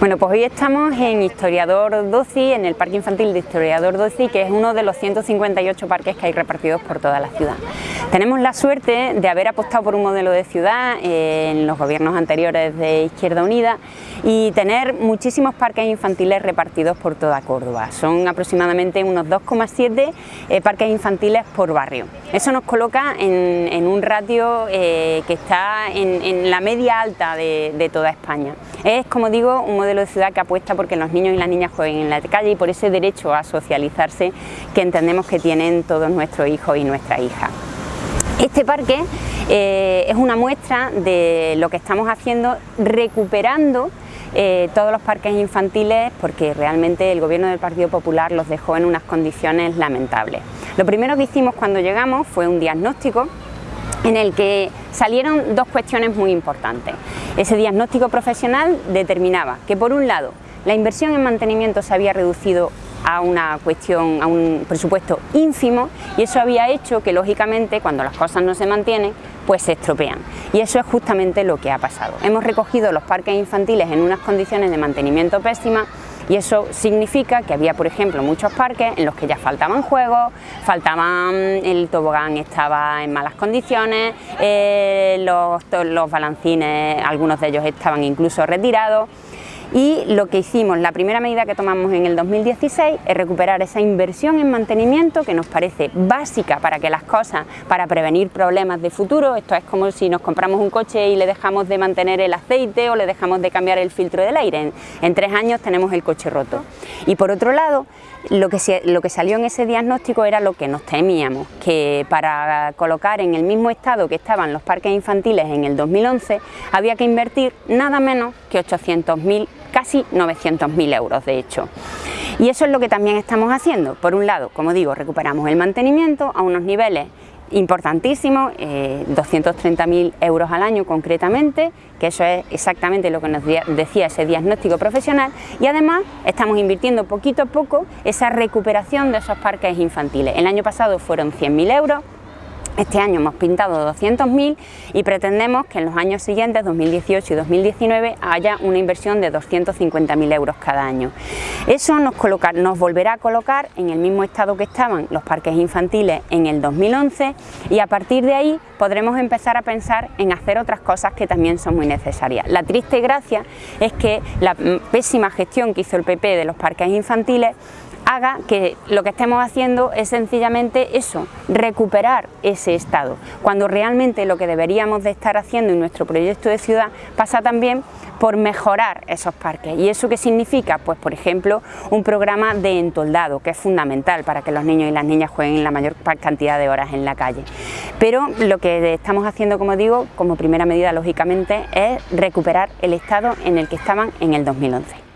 Bueno, pues hoy estamos en Historiador Doci, en el Parque Infantil de Historiador Doci, que es uno de los 158 parques que hay repartidos por toda la ciudad. Tenemos la suerte de haber apostado por un modelo de ciudad eh, en los gobiernos anteriores de Izquierda Unida y tener muchísimos parques infantiles repartidos por toda Córdoba. Son aproximadamente unos 2,7 eh, parques infantiles por barrio. Eso nos coloca en, un ratio eh, que está en, la media alta de, de toda España. Es, como digo, un modelo de ciudad que apuesta porque los niños y las niñas jueguen en la calle y por ese derecho a socializarse que entendemos que tienen todos nuestros hijos y nuestras hijas. Este parque eh, es una muestra de lo que estamos haciendo recuperando eh, todos los parques infantiles porque realmente el gobierno del Partido Popular los dejó en unas condiciones lamentables. Lo primero que hicimos cuando llegamos fue un diagnóstico en el que salieron dos cuestiones muy importantes. Ese diagnóstico profesional determinaba que por un lado la inversión en mantenimiento se había reducido a una cuestión, a un presupuesto ínfimo y eso había hecho que lógicamente cuando las cosas no se mantienen pues se estropean y eso es justamente lo que ha pasado. Hemos recogido los parques infantiles en unas condiciones de mantenimiento pésimas y eso significa que había, por ejemplo, muchos parques en los que ya faltaban juegos, faltaban, el tobogán estaba en malas condiciones, eh, los, los balancines, algunos de ellos estaban incluso retirados, y lo que hicimos, la primera medida que tomamos en el 2016 es recuperar esa inversión en mantenimiento que nos parece básica para que las cosas, para prevenir problemas de futuro, esto es como si nos compramos un coche y le dejamos de mantener el aceite o le dejamos de cambiar el filtro del aire, en, tres años tenemos el coche roto. Y por otro lado, lo que, lo que salió en ese diagnóstico era lo que nos temíamos, que para colocar en el mismo estado que estaban los parques infantiles en el 2011 había que invertir nada menos que 800.000 casi 900.000 euros de hecho. Y eso es lo que también estamos haciendo. Por un lado, como digo, recuperamos el mantenimiento a unos niveles importantísimos, 230.000 eh, euros al año concretamente, que eso es exactamente lo que nos decía ese diagnóstico profesional, y además estamos invirtiendo poquito a poco esa recuperación de esos parques infantiles. El año pasado fueron 100.000 euros, este año hemos pintado 200.000 y pretendemos que en los años siguientes, 2018 y 2019, haya una inversión de 250.000 euros cada año. Eso nos, volverá a colocar en el mismo estado que estaban los parques infantiles en el 2011 y a partir de ahí podremos empezar a pensar en hacer otras cosas que también son muy necesarias. La triste gracia es que la pésima gestión que hizo el PP de los parques infantiles haga que lo que estemos haciendo es sencillamente eso, recuperar ese estado, cuando realmente lo que deberíamos de estar haciendo en nuestro proyecto de ciudad pasa también por mejorar esos parques. ¿Y eso qué significa? Pues por ejemplo un programa de entoldado que es fundamental para que los niños y las niñas jueguen la mayor cantidad de horas en la calle. Pero lo que estamos haciendo, como digo, como primera medida lógicamente es recuperar el estado en el que estaban en el 2011.